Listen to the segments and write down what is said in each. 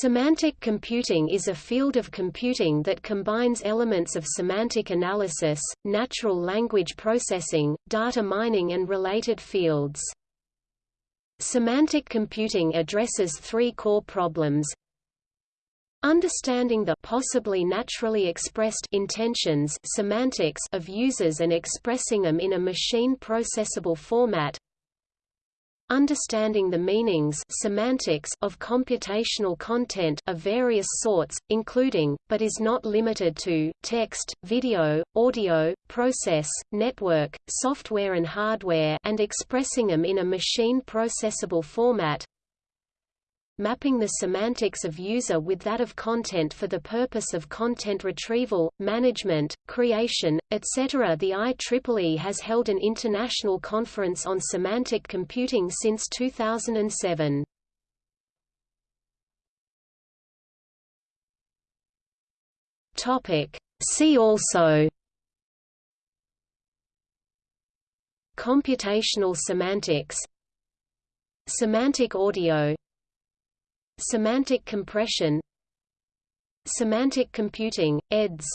Semantic computing is a field of computing that combines elements of semantic analysis, natural language processing, data mining and related fields. Semantic computing addresses three core problems. Understanding the possibly naturally expressed intentions semantics of users and expressing them in a machine-processable format understanding the meanings semantics of computational content of various sorts, including, but is not limited to, text, video, audio, process, network, software and hardware and expressing them in a machine-processable format mapping the semantics of user with that of content for the purpose of content retrieval, management, creation, etc. The IEEE has held an international conference on semantic computing since 2007. Topic. See also Computational semantics Semantic audio Semantic compression Semantic computing, eds.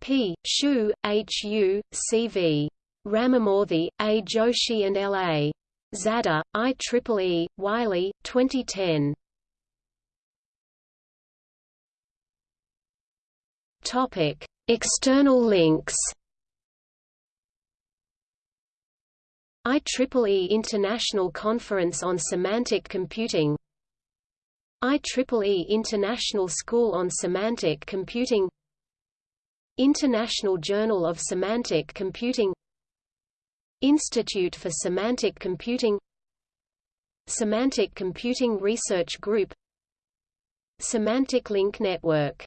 P. Sheu, H. Yu, C. V. Ramamoorthy, A. Joshi and L. A. Zadeh, IEEE, Wiley, 2010. Topic: External links. IEEE International Conference on Semantic Computing IEEE International School on Semantic Computing International Journal of Semantic Computing Institute for Semantic Computing Semantic Computing Research Group Semantic Link Network